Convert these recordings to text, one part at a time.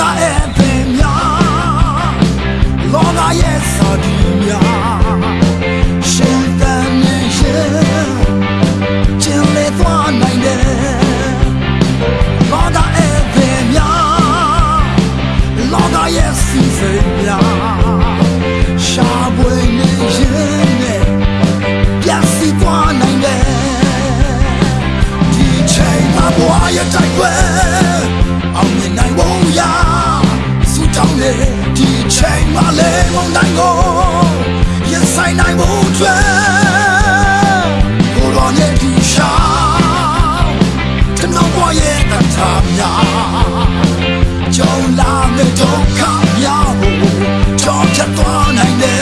ကအဲ့ပင်များလောကရဲ့စာဒီများရှင်တန်နေရှင်ကျင်လေသွားနိုင်တယ်လောကအဲ့ပင်များလောကရဲ့စီစဉ်များရှာပွေနေရှင်နဲ့ပြတ်စီသွားနိုင်တယ်ဒီချိန်မှာဘွားရဲ့တိုက်ပွဲ နိုင်ဖို့အတွက်ကိုရော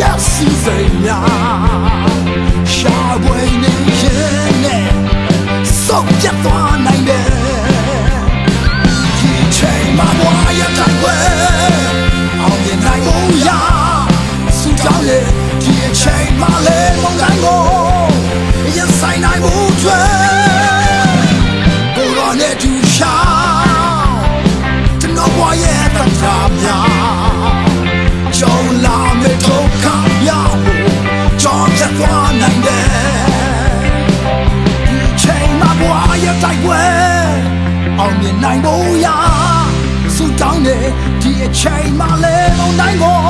ရဲ့စီစိမ်များရှာပွေနေရှင်နဲ့စောက်ပြတ်သွား ဘွားရတိုက်ပွဲအောင်မြင်နိုင်ဖို့ရာစူတောင်းနေဒီအချိန်မှာလေမုန်တိုင်းကိုရင်ဆိုင်နိုင်ဖို့